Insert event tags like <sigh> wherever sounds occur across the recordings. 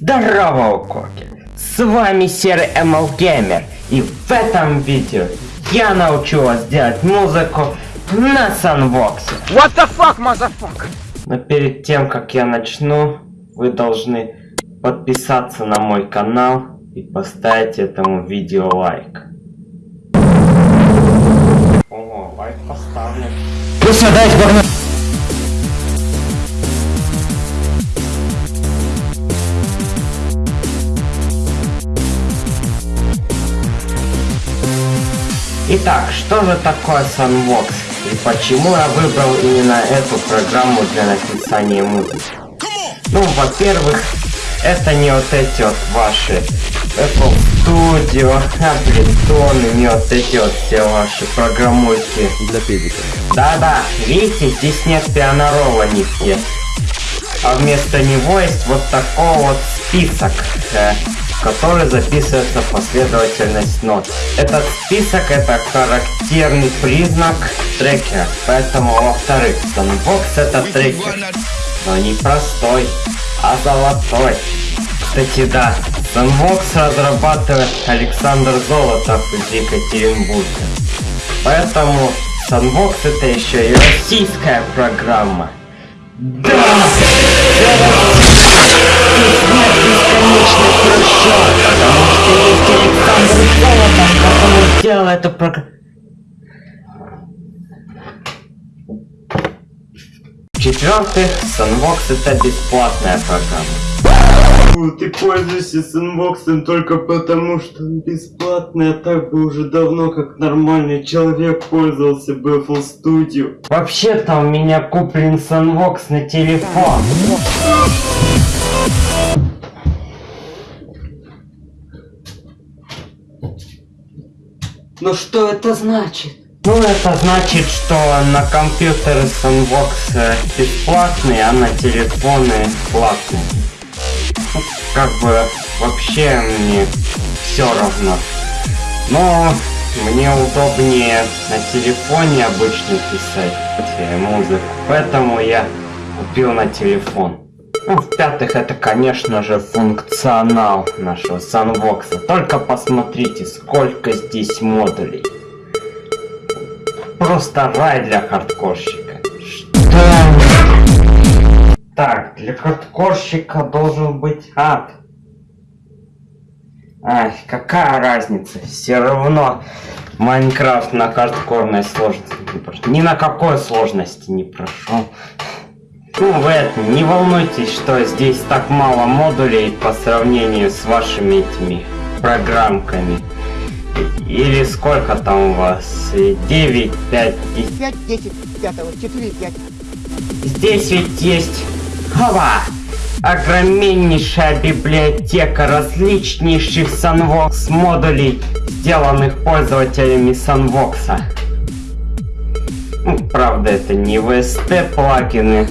Здорово, Укоки! С вами Серый ML Gamer, и в этом видео я научу вас делать музыку на Sunvox. What the fuck, motherfucker? Но перед тем, как я начну, вы должны подписаться на мой канал и поставить этому видео лайк. Ого, лайк поставлен. Пусть отдай сборную. Итак, что же такое Sunvox и почему я выбрал именно эту программу для написания музыки? Ну, во-первых, это не вот эти вот ваши Apple Studio, <laughs> Ableton, не вот эти вот все ваши программульки. Для педика. Да-да, видите, здесь нет пианорола нигде. А вместо него есть вот такой вот список, э, в который записывается последовательность нот. Этот список это характерный признак трекера. Поэтому, во-вторых, Sunbox это трекер. Но не простой, а золотой. Кстати, да, Sunbox разрабатывает Александр Золотов из Екатеринбурга. Поэтому Sunbox это еще и российская программа. Да! В-четвертых, Sunbox это бесплатная программа. Ты пользуешься Sunbox только потому, что он бесплатный, а так бы уже давно, как нормальный человек, пользовался бы FL Studio. Вообще-то у меня куплен Sunbox на телефон. Но что это значит? Ну, это значит, что на компьютеры Sunbox э, бесплатный, а на телефоны платный. Ну, как бы вообще мне все равно. Но мне удобнее на телефоне обычно писать э, музыку, поэтому я купил на телефон. Ну, в-пятых, это, конечно же, функционал нашего Sunbox. Только посмотрите, сколько здесь модулей. Просто рай для хардкорщика. Что? Так, для хардкорщика должен быть ад. Ай, какая разница? Все равно Майнкрафт на хардкорной сложности не прошел. Ни на какой сложности не прошел. Ну, вы это, не волнуйтесь, что здесь так мало модулей по сравнению с вашими этими программками. Или сколько там у вас? 9, 5, 10. 5, 10, 5, 4, 5. Здесь ведь есть... Хова! Огромнейшая библиотека различнейших Sunvox модулей, сделанных пользователями Sunvox. Ну, правда, это не VST плагины,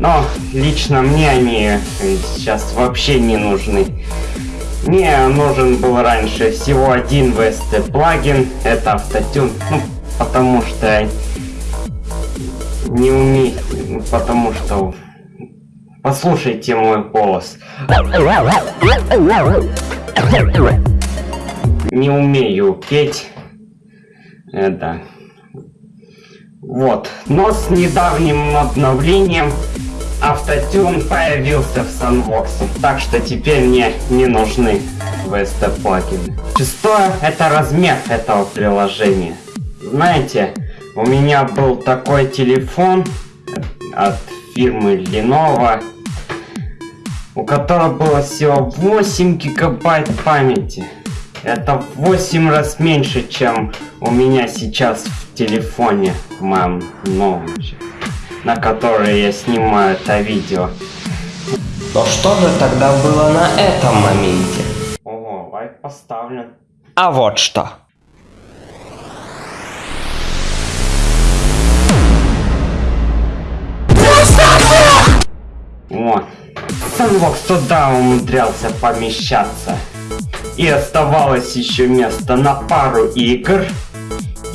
но лично мне они сейчас вообще не нужны. Мне нужен был раньше всего один VST плагин, это автотюн, ну, потому что не умею, потому что послушайте мой голос. Не умею петь. Это. Вот. Но с недавним обновлением автотюн появился в Sunbox. Так что теперь мне не нужны VST плагины. Шестое это размер этого приложения. Знаете, у меня был такой телефон от фирмы Lenovo, у которого было всего 8 гигабайт памяти. Это в 8 раз меньше, чем у меня сейчас в телефоне, моем новом, на который я снимаю это видео. Но что же тогда было на этом моменте? Ого, лайк поставлен. А вот что. Вот. Sunbox туда умудрялся помещаться. И оставалось еще место на пару игр.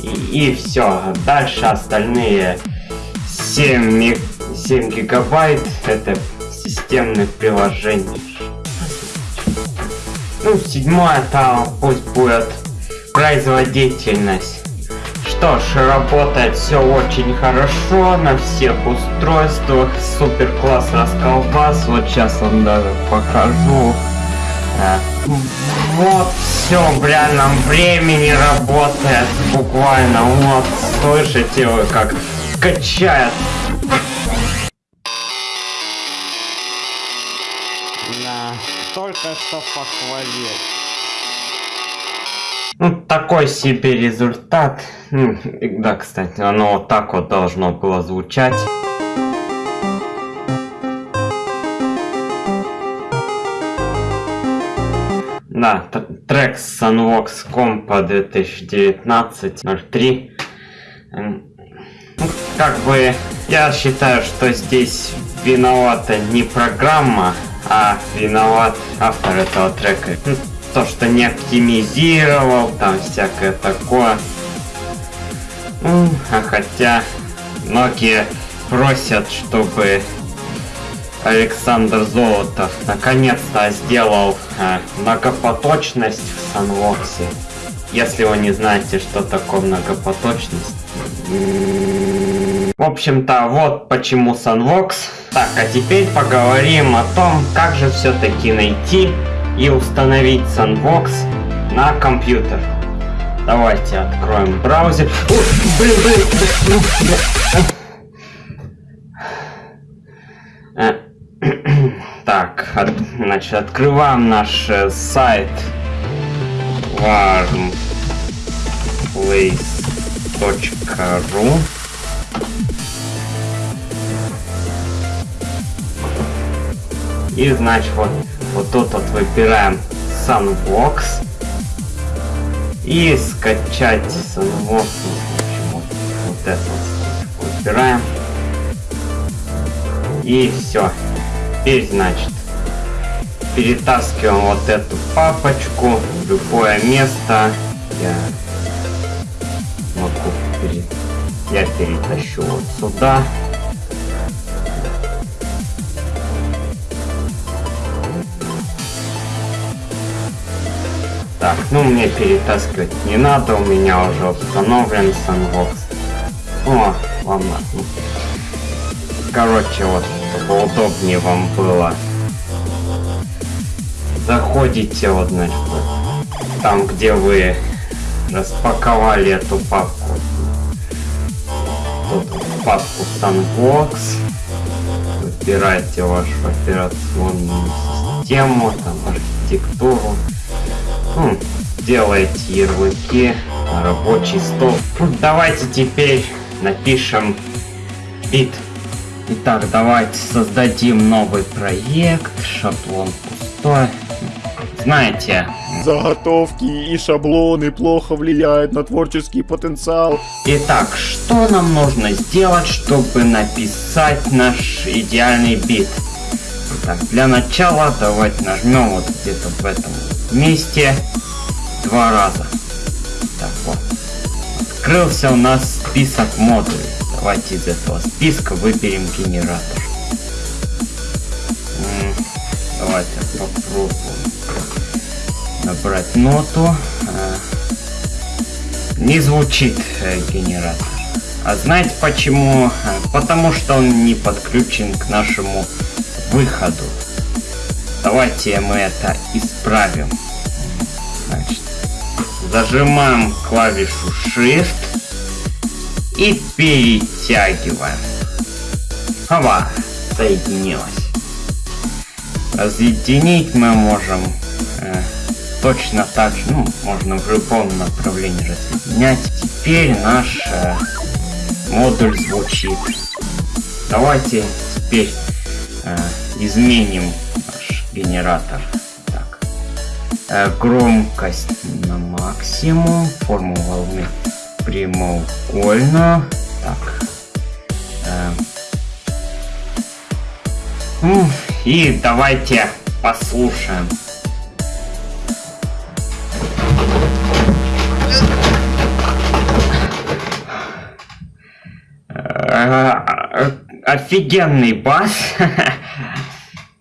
И, и все. Дальше остальные 7, ми- 7 гигабайт это системных приложений. Ну, седьмое там пусть будет производительность. Что ж, работает все очень хорошо на всех устройствах. Супер класс расколбас. Вот сейчас вам даже покажу. Э, Вот все в реальном времени работает. Буквально вот слышите вы как качает. Да, только что похвалил. Ну, такой себе результат. Ну, да, кстати, оно вот так вот должно было звучать. Да, трек Sunvox Compa 2019-03. Как бы, я считаю, что здесь виновата не программа, а виноват автор этого трека. Ну, То, что не оптимизировал, там всякое такое. Ну, а хотя многие просят, чтобы Александр Золотов наконец-то сделал э, многопоточность в Санвоксе. Если вы не знаете, что такое многопоточность. В общем-то, вот почему Санвокс. Так, а теперь поговорим о том, как же все-таки найти и установить Sunbox на компьютер. Давайте откроем браузер. О, блин, блин, блин, блин. Э, <clears throat> Так, от- значит, открываем наш э, сайт warmplace.ru И значит вот, вот тут вот выбираем Sunbox и скачать Sunbox. Ну, вот, вот это выбираем. И все. Теперь, значит, перетаскиваем вот эту папочку в любое место. Я могу пере... Я перетащу вот сюда. Так, ну мне перетаскивать не надо, у меня уже установлен Sunbox. О, ладно. Короче, вот, чтобы удобнее вам было. Заходите вот, значит, там, где вы распаковали эту папку. Тут папку Sunbox. Выбираете вашу операционную систему, там, архитектуру. Ну, делаете ярлыки рабочий стол. Ну, давайте теперь напишем бит. Итак, давайте создадим новый проект. Шаблон пустой. Знаете, Заготовки и шаблоны плохо влияют на творческий потенциал. Итак, что нам нужно сделать, чтобы написать наш идеальный бит? Так, для начала давайте нажмем вот где-то в этом месте два раза. Так вот. Открылся у нас список модулей. Давайте из этого списка выберем генератор. Давайте попробуем набрать ноту. Э, не звучит э, генератор. А знаете почему? Э, Потому что он не подключен к нашему выходу. Давайте мы это исправим. Значит, зажимаем клавишу Shift и перетягиваем. Хава, соединилось. Разъединить мы можем э, точно так же, ну, можно в любом направлении разъединять. Теперь наш э, модуль звучит. Давайте теперь э, изменим наш генератор. Так. Э, громкость на максимум, форму волны прямоугольную. Так. Э, ну, и давайте послушаем. Э, Офигенный бас. <laughs>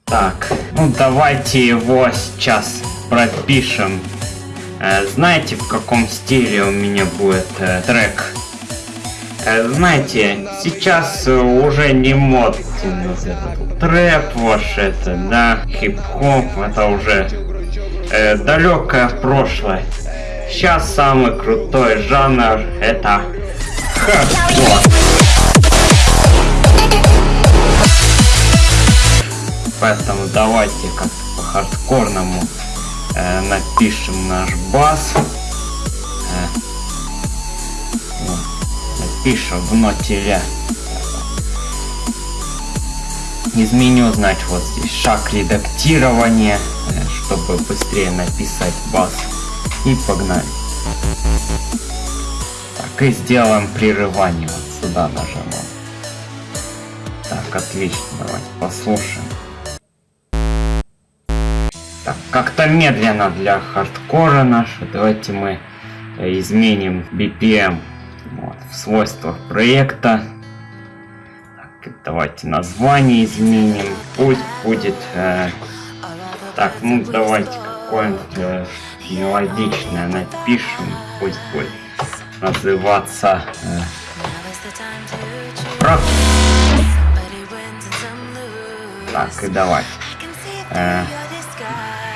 Так, ну давайте его сейчас пропишем. Э, знаете, в каком стиле у меня будет э, трек? Э, знаете, сейчас э, уже не модно трэп ваш это, да, хип-хоп, это уже э, далекое прошлое. Сейчас самый крутой жанр это хардкор. Поэтому давайте как по хардкорному э, напишем наш бас. Э, вот, напишем в ноте ля. Изменю, значит, вот здесь шаг редактирования, э, чтобы быстрее написать бас. И погнали. Так, и сделаем прерывание. Вот сюда нажимаем. Так, отлично, давайте послушаем. Медленно для хардкора нашего. Давайте мы э, изменим BPM вот, в свойствах проекта. Так, давайте название изменим. Пусть будет... Э, так, ну давайте какое-нибудь э, мелодичное напишем. Пусть будет называться... Э. Так, и давайте. Э,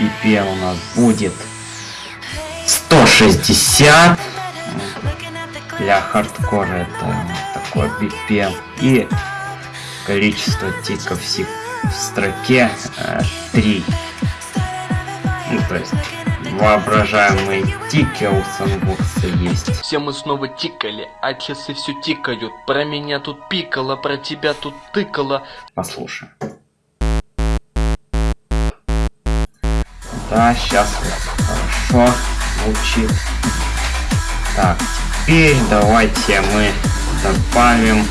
BPM у нас будет 160 для хардкора это такой BPM и количество тиков в, строке э, 3 ну то есть воображаемые тики у санбокса есть. Все мы снова тикали, а часы все тикают. Про меня тут пикало, про тебя тут тыкало. послушаем да сейчас хорошо звучит. Так теперь давайте мы добавим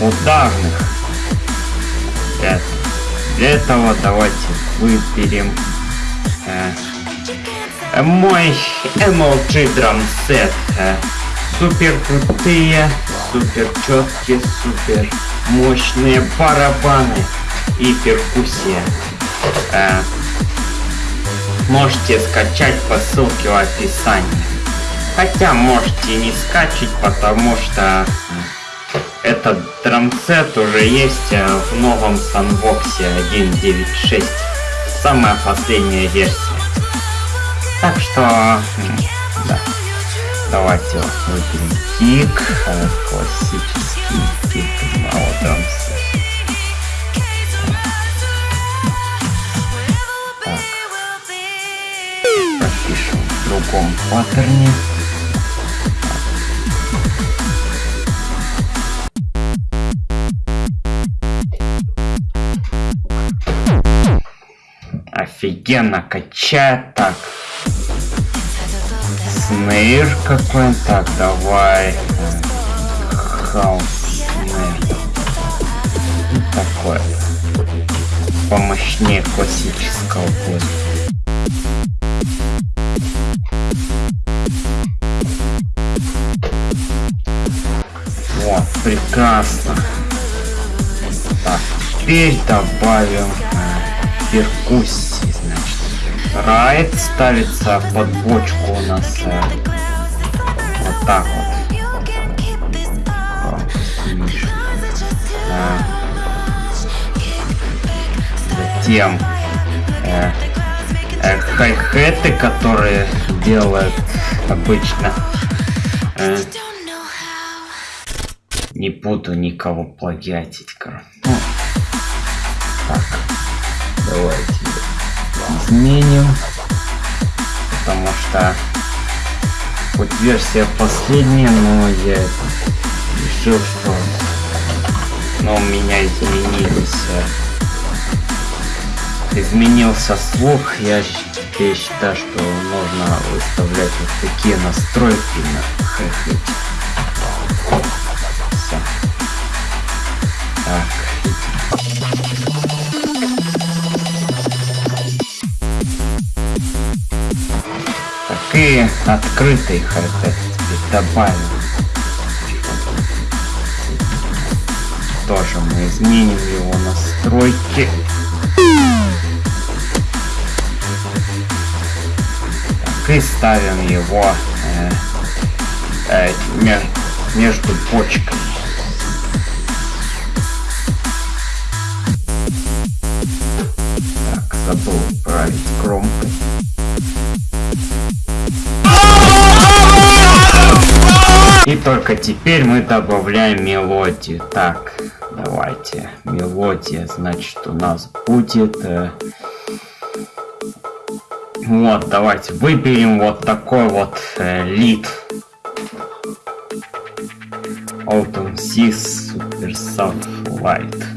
ударных. Для, для этого давайте выберем э, мой MLG Drum Set э, супер крутые супер четкие супер мощные барабаны и перкуссия. Э, можете скачать по ссылке в описании. Хотя можете не скачать потому что этот драмсет уже есть э, в новом санбоксе 1.9.6 самая последняя версия. Так что да. Давайте выберем тик э, классический тик на вот драмсет другом паттерне. Офигенно качает так. Снейр какой так давай. Хаус снейр. Ну, такое. Помощнее классического будет прекрасно. Так. Теперь добавим э, перкуссии значит. Райт ставится под бочку у нас э, вот так вот. Затем э, э, хай-хеты которые делают обычно э, не буду никого плагиатить, короче. Так, давайте изменим. Потому что хоть версия последняя, но я решил, что но у меня изменились э, изменился слух. Я теперь считаю, что нужно выставлять вот такие настройки на хэхете. Так. Так и открытый хэт добавим. Тоже мы изменим его настройки. и ставим его э, э, ме- между почками. Забыл править громкость. И только теперь мы добавляем мелодию. Так, давайте. Мелодия, значит, у нас будет... э, Вот, давайте выберем вот такой вот э, лид. Autumn Seas Super Soft Light.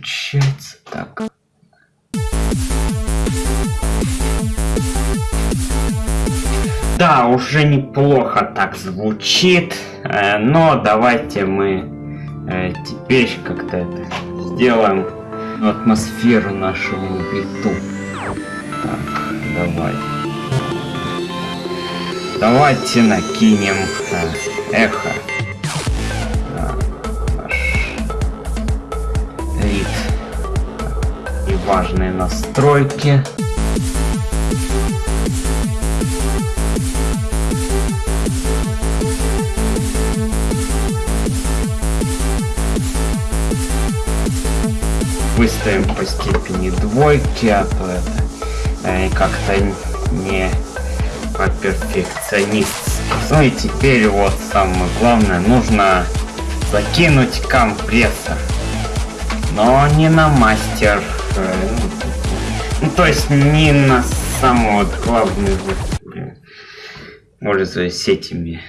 Получается. Так. Да, уже неплохо так звучит, э, но давайте мы э, теперь как-то это сделаем атмосферу нашему биту. Так, давай. Давайте накинем э, эхо. Рит. И важные настройки. выставим по степени двойки, а то это э, как-то не по перфекционист. Ну и теперь вот самое главное, нужно закинуть компрессор. Но не на мастер. ну, то есть не на самую вот главную блин, пользуясь этими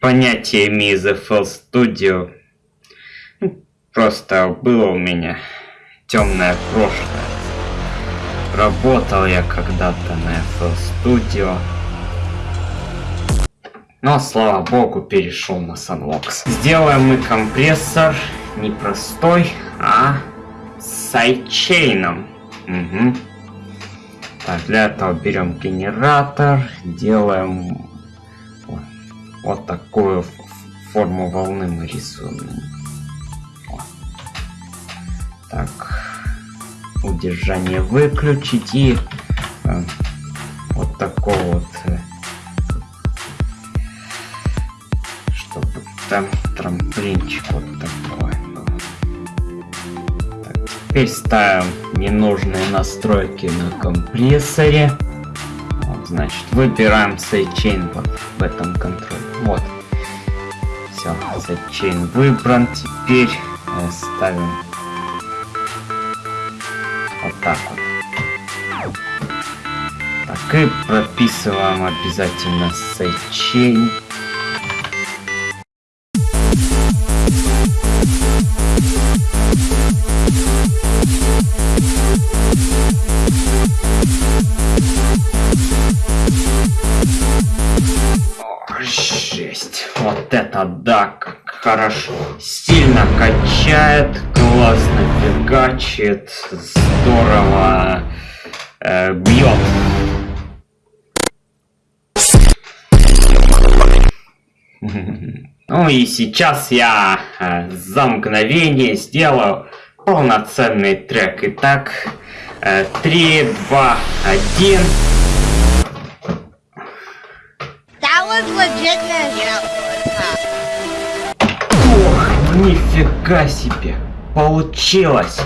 понятиями из FL Studio. Ну, Просто было у меня темное прошлое. Работал я когда-то на FL Studio. Но, слава богу, перешел на Sunvox. Сделаем мы компрессор не простой, а сайдчейном. Мгм. Так, для этого берем генератор, делаем вот, вот такую форму волны мы рисуем. Так, удержание выключить и э, вот такой вот, э, чтобы там трамплинчик вот такой теперь ставим ненужные настройки на компрессоре. Вот, значит, выбираем sidechain вот в этом контроле. Вот. Все, sidechain выбран. Теперь э, ставим вот так вот. Так и прописываем обязательно sidechain. Это да, хорошо. Сильно качает, классно фигачит, здорово э, бьет. <laughs> Ну и сейчас я э, за мгновение сделаю полноценный трек. Итак, э, 3, 2, 1. That was legitness. Нифига себе! Получилось!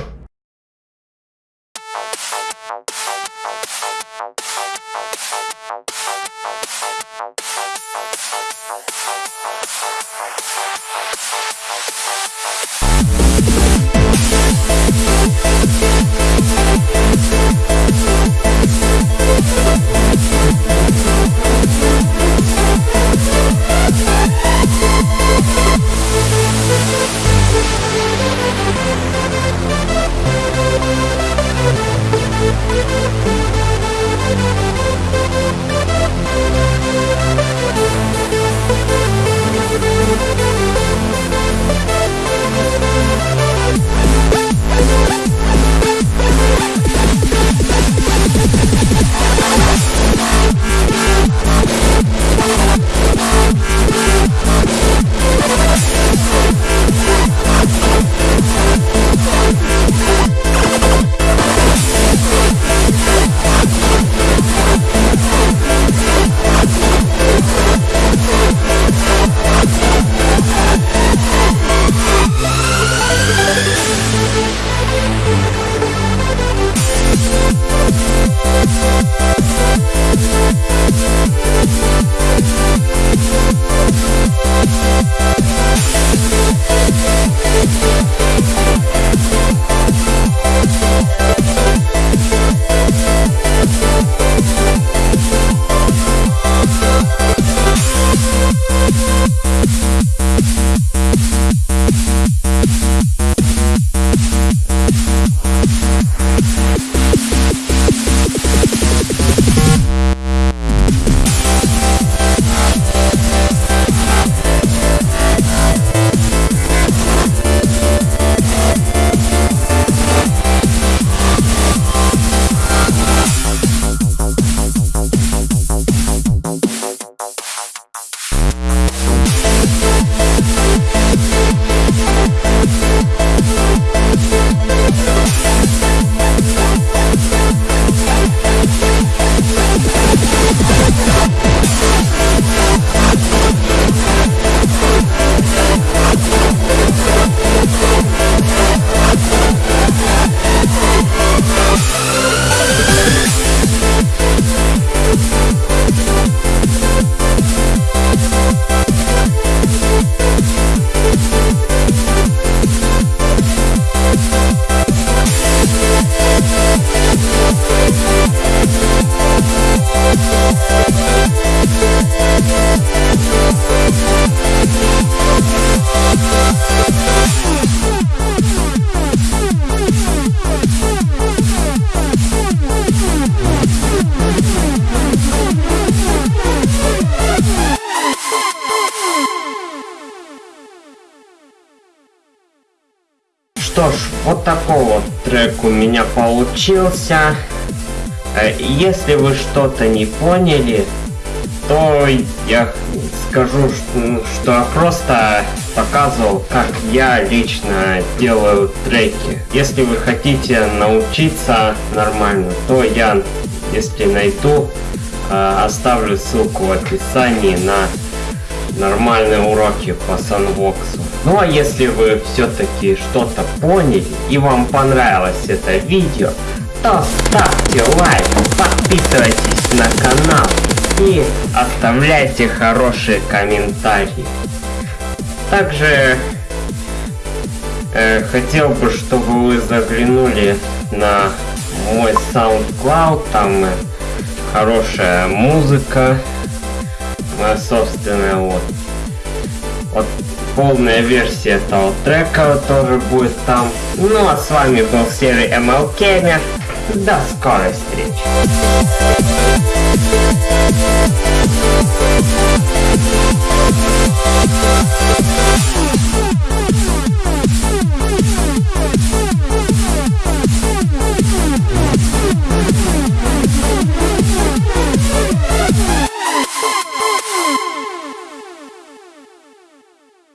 Что ж, вот такой вот трек у меня получился. Э, Если вы что-то не поняли, то я скажу, что, что я просто показывал, как я лично делаю треки. Если вы хотите научиться нормально, то я, если найду, э, оставлю ссылку в описании на нормальные уроки по санвоксу. Ну а если вы все-таки что-то поняли и вам понравилось это видео, то ставьте лайк, подписывайтесь на канал и оставляйте хорошие комментарии. Также э, хотел бы, чтобы вы заглянули на мой SoundCloud, там э, хорошая музыка, моя собственная вот. Вот полная версия этого трека тоже будет там. Ну а с вами был серый ML Gamer. До скорой встречи.